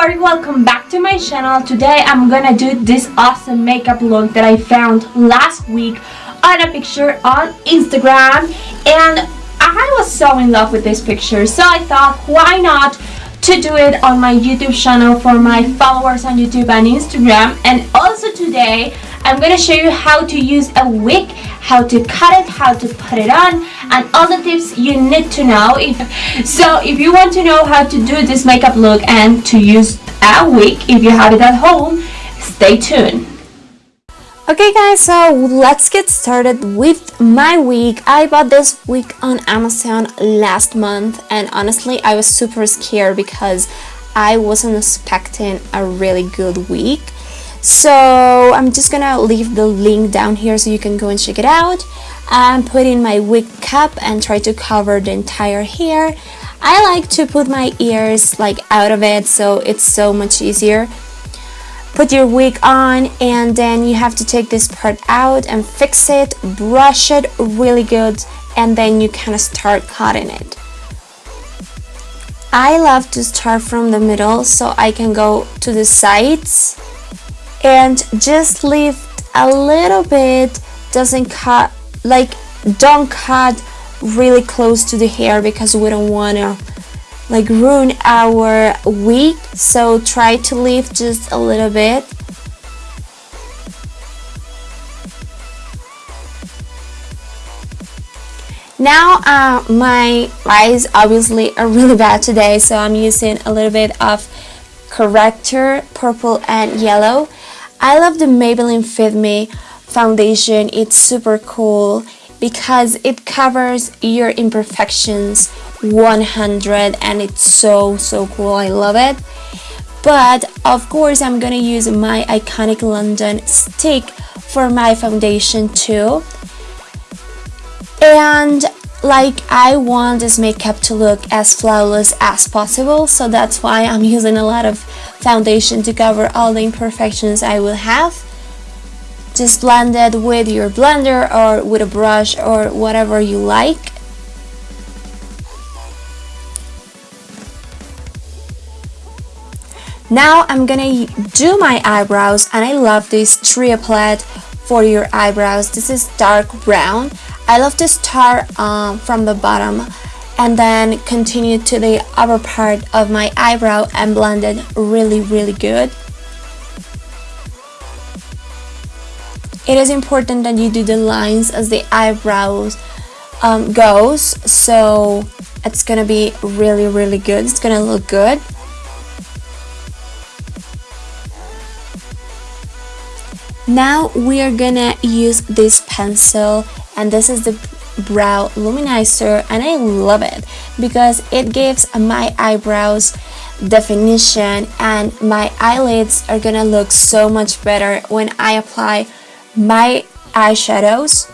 everybody, welcome back to my channel. Today I'm gonna do this awesome makeup look that I found last week on a picture on Instagram and I was so in love with this picture so I thought why not to do it on my YouTube channel for my followers on YouTube and Instagram and also today I'm to show you how to use a wig, how to cut it, how to put it on and all the tips you need to know. If So if you want to know how to do this makeup look and to use a wig if you have it at home, stay tuned. Okay guys, so let's get started with my wig. I bought this wig on Amazon last month and honestly I was super scared because I wasn't expecting a really good wig. So I'm just gonna leave the link down here so you can go and check it out. I'm putting my wig cap and try to cover the entire hair. I like to put my ears like out of it so it's so much easier put your wig on and then you have to take this part out and fix it brush it really good and then you kind of start cutting it I love to start from the middle so I can go to the sides and just lift a little bit doesn't cut like don't cut really close to the hair because we don't want to like ruin our wig so try to lift just a little bit. Now uh, my eyes obviously are really bad today so I'm using a little bit of corrector purple and yellow I love the Maybelline Fit Me foundation. It's super cool because it covers your imperfections 100 and it's so so cool. I love it. But of course I'm gonna use my iconic London stick for my foundation too. And like I want this makeup to look as flawless as possible so that's why I'm using a lot of foundation to cover all the imperfections I will have just blend it with your blender or with a brush or whatever you like Now I'm gonna do my eyebrows and I love this trio palette for your eyebrows. This is dark brown. I love to start um, from the bottom and then continue to the upper part of my eyebrow and blend it really really good. It is important that you do the lines as the eyebrows um, goes so it's gonna be really really good. It's gonna look good. Now we are gonna use this pencil and this is the brow luminizer and I love it because it gives my eyebrows definition and my eyelids are gonna look so much better when I apply my eyeshadows.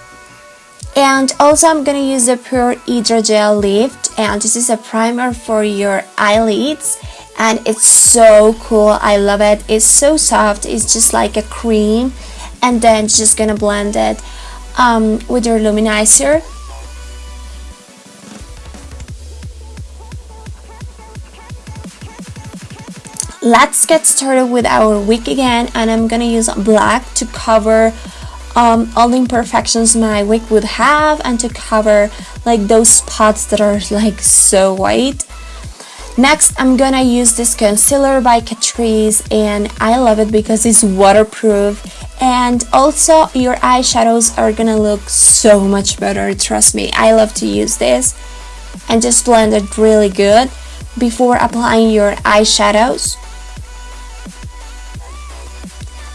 And also I'm gonna use the Pure Hydrogel Lift and this is a primer for your eyelids and it's so cool. I love it. It's so soft. It's just like a cream and then just gonna blend it um, with your luminizer. Let's get started with our wig again and I'm gonna use black to cover um, all the imperfections my wig would have and to cover like those spots that are like so white. Next, I'm gonna use this concealer by Catrice and I love it because it's waterproof and also your eyeshadows are gonna look so much better, trust me. I love to use this and just blend it really good before applying your eyeshadows.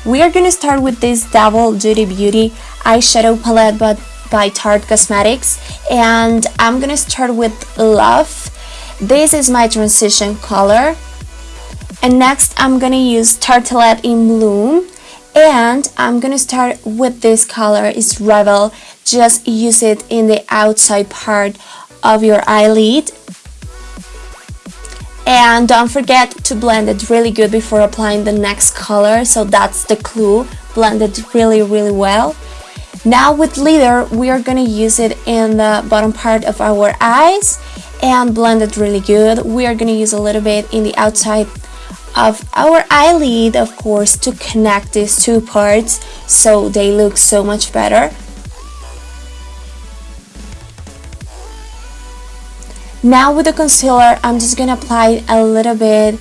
We are gonna start with this Double Duty Beauty eyeshadow palette but by Tarte Cosmetics and I'm gonna start with Love this is my transition color. And next I'm gonna use Tartelette in Bloom. And I'm gonna start with this color, it's Rebel. Just use it in the outside part of your eyelid. And don't forget to blend it really good before applying the next color. So that's the clue. Blend it really, really well. Now with glitter, we are gonna use it in the bottom part of our eyes and blend it really good. We are gonna use a little bit in the outside of our eyelid of course to connect these two parts so they look so much better. Now with the concealer I'm just gonna apply a little bit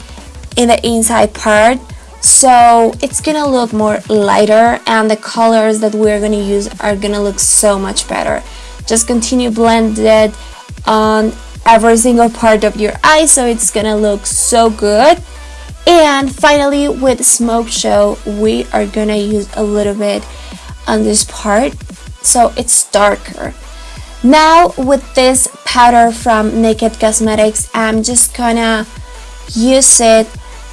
in the inside part. So it's gonna look more lighter and the colors that we're gonna use are gonna look so much better. Just continue blend it on every single part of your eye so it's gonna look so good and finally with smoke show we are gonna use a little bit on this part so it's darker. Now with this powder from Naked Cosmetics I'm just gonna use it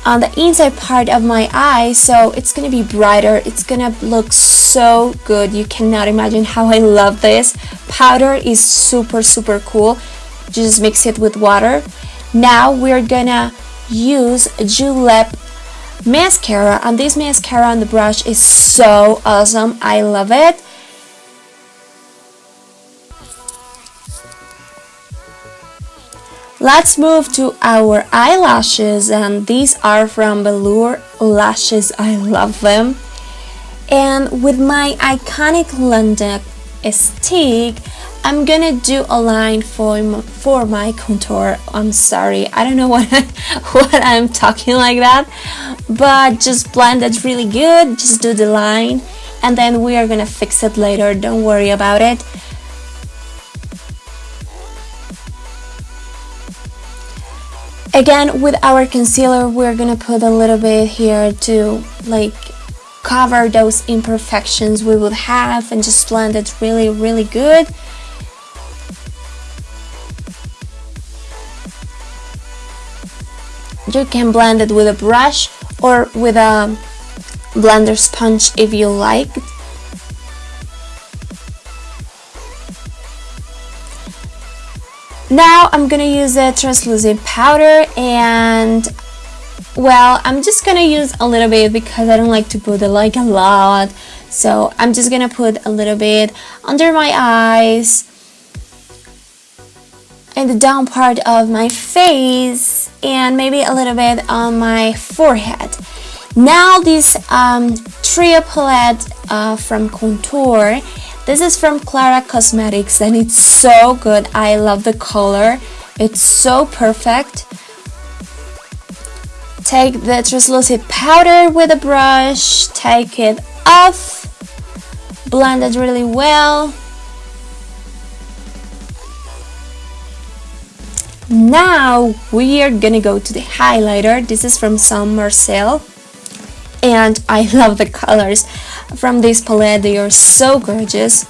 on the inside part of my eye so it's gonna be brighter. It's gonna look so good. You cannot imagine how I love this. Powder is super super cool. Just mix it with water. Now we're gonna use Julep mascara and this mascara on the brush is so awesome I love it Let's move to our eyelashes and these are from Velour Lashes. I love them. And with my iconic London stick, I'm gonna do a line for my, for my contour. I'm sorry, I don't know what what I'm talking like that, but just blend it really good. Just do the line, and then we are gonna fix it later. Don't worry about it. Again, with our concealer, we're gonna put a little bit here to like cover those imperfections we would have and just blend it really, really good. You can blend it with a brush or with a blender sponge if you like. Now I'm gonna use a translucent powder and well I'm just gonna use a little bit because I don't like to put it like a lot so I'm just gonna put a little bit under my eyes in the down part of my face and maybe a little bit on my forehead now this um, trio palette uh, from Contour this is from Clara Cosmetics and it's so good. I love the color. It's so perfect. Take the translucent powder with a brush, take it off, blend it really well. Now we are gonna go to the highlighter. This is from Saint Marcel. And I love the colors from this palette. They are so gorgeous.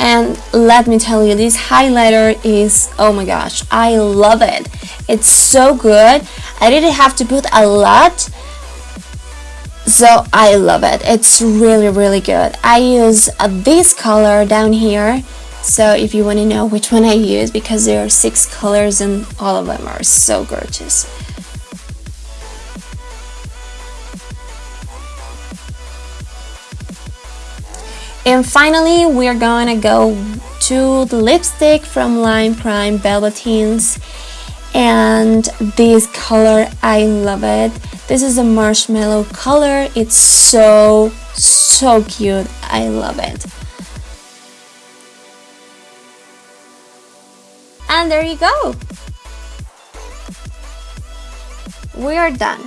And let me tell you this highlighter is oh my gosh I love it. It's so good. I didn't have to put a lot so I love it. It's really really good. I use uh, this color down here so if you want to know which one I use because there are six colors and all of them are so gorgeous And finally, we're gonna go to the lipstick from Lime Crime Velvetines. And this color, I love it. This is a marshmallow color. It's so, so cute. I love it. And there you go. We are done.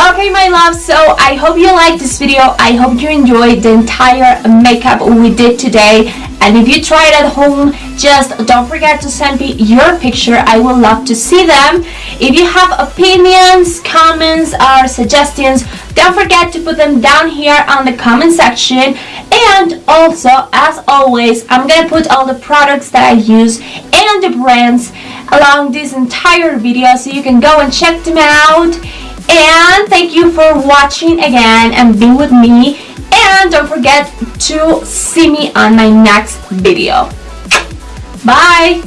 Okay my love, so I hope you liked this video. I hope you enjoyed the entire makeup we did today. And if you try it at home, just don't forget to send me your picture. I would love to see them. If you have opinions, comments, or suggestions, don't forget to put them down here on the comment section. And also, as always, I'm going to put all the products that I use and the brands along this entire video so you can go and check them out and thank you for watching again and being with me and don't forget to see me on my next video. Bye